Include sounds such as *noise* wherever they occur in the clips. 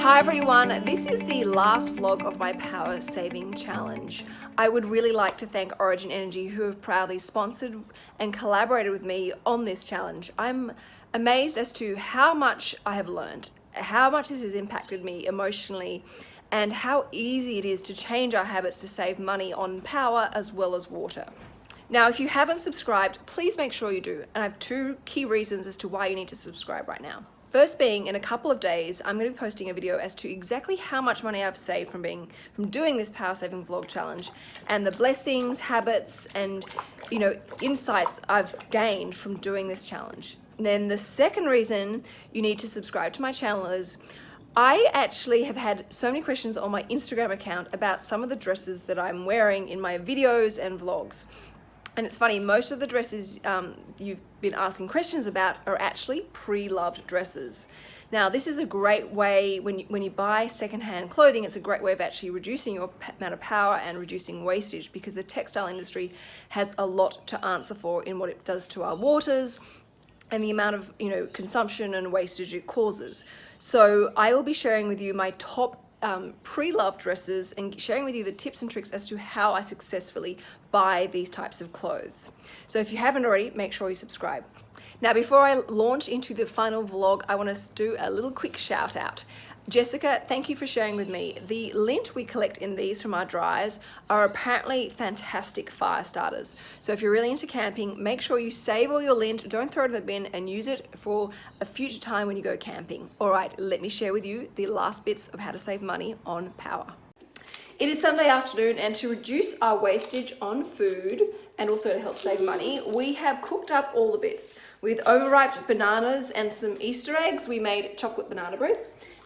Hi everyone, this is the last vlog of my power saving challenge. I would really like to thank Origin Energy who have proudly sponsored and collaborated with me on this challenge. I'm amazed as to how much I have learned, how much this has impacted me emotionally and how easy it is to change our habits to save money on power as well as water. Now, if you haven't subscribed, please make sure you do. And I have two key reasons as to why you need to subscribe right now. First being, in a couple of days, I'm going to be posting a video as to exactly how much money I've saved from being from doing this power saving vlog challenge and the blessings, habits, and you know insights I've gained from doing this challenge. And then the second reason you need to subscribe to my channel is I actually have had so many questions on my Instagram account about some of the dresses that I'm wearing in my videos and vlogs. And it's funny, most of the dresses um, you've been asking questions about are actually pre-loved dresses. Now, this is a great way, when you, when you buy secondhand clothing, it's a great way of actually reducing your amount of power and reducing wastage because the textile industry has a lot to answer for in what it does to our waters, and the amount of you know consumption and wastage it causes. So I will be sharing with you my top um, pre-loved dresses and sharing with you the tips and tricks as to how I successfully buy these types of clothes. So if you haven't already, make sure you subscribe. Now, before I launch into the final vlog, I want to do a little quick shout out. Jessica, thank you for sharing with me. The lint we collect in these from our dryers are apparently fantastic fire starters. So if you're really into camping, make sure you save all your lint, don't throw it in the bin and use it for a future time when you go camping. All right, let me share with you the last bits of how to save money on power. It is Sunday afternoon and to reduce our wastage on food and also to help save money, we have cooked up all the bits. With overripe bananas and some Easter eggs, we made chocolate banana bread.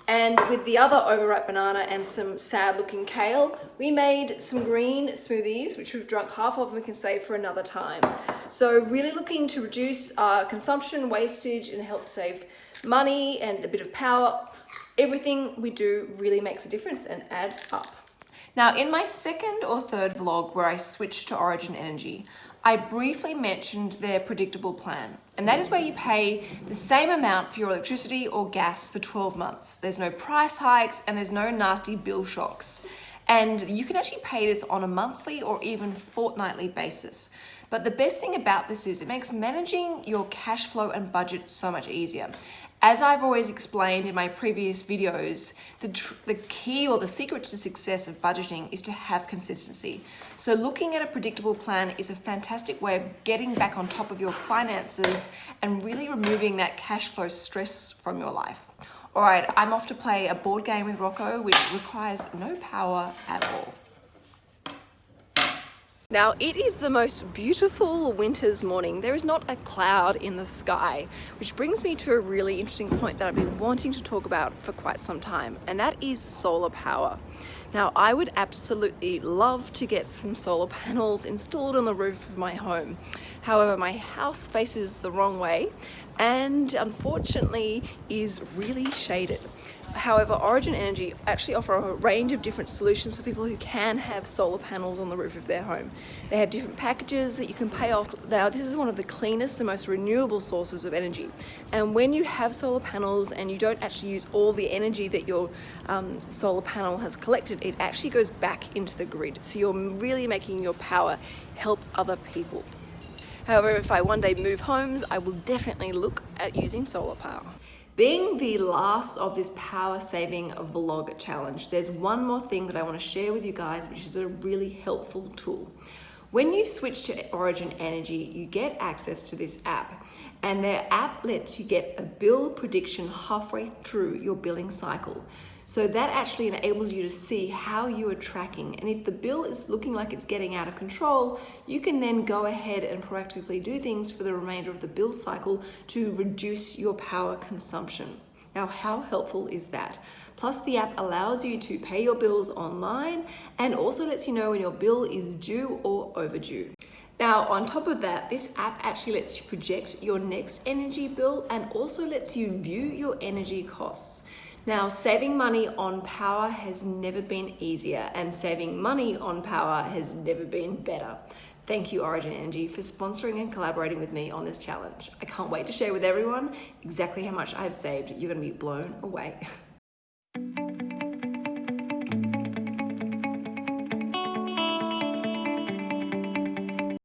And with the other overripe banana and some sad looking kale, we made some green smoothies, which we've drunk half of and we can save for another time. So really looking to reduce our consumption, wastage, and help save money and a bit of power. Everything we do really makes a difference and adds up. Now, in my second or third vlog where I switched to Origin Energy, I briefly mentioned their predictable plan. And that is where you pay the same amount for your electricity or gas for 12 months. There's no price hikes and there's no nasty bill shocks. And you can actually pay this on a monthly or even fortnightly basis. But the best thing about this is it makes managing your cash flow and budget so much easier. As I've always explained in my previous videos, the, the key or the secret to success of budgeting is to have consistency. So looking at a predictable plan is a fantastic way of getting back on top of your finances and really removing that cash flow stress from your life. All right, I'm off to play a board game with Rocco, which requires no power at all. Now it is the most beautiful winter's morning. There is not a cloud in the sky, which brings me to a really interesting point that I've been wanting to talk about for quite some time, and that is solar power. Now I would absolutely love to get some solar panels installed on the roof of my home. However, my house faces the wrong way and unfortunately is really shaded. However, Origin Energy actually offer a range of different solutions for people who can have solar panels on the roof of their home. They have different packages that you can pay off. Now, this is one of the cleanest and most renewable sources of energy. And when you have solar panels and you don't actually use all the energy that your um, solar panel has collected, it actually goes back into the grid. So you're really making your power help other people. However, if I one day move homes, I will definitely look at using solar power. Being the last of this power saving vlog challenge, there's one more thing that I want to share with you guys, which is a really helpful tool. When you switch to Origin Energy, you get access to this app and their app lets you get a bill prediction halfway through your billing cycle. So that actually enables you to see how you are tracking. And if the bill is looking like it's getting out of control, you can then go ahead and proactively do things for the remainder of the bill cycle to reduce your power consumption. Now, how helpful is that? Plus, the app allows you to pay your bills online and also lets you know when your bill is due or overdue. Now, on top of that, this app actually lets you project your next energy bill and also lets you view your energy costs. Now, saving money on power has never been easier and saving money on power has never been better. Thank you Origin Energy for sponsoring and collaborating with me on this challenge. I can't wait to share with everyone exactly how much I have saved. You're gonna be blown away. *laughs*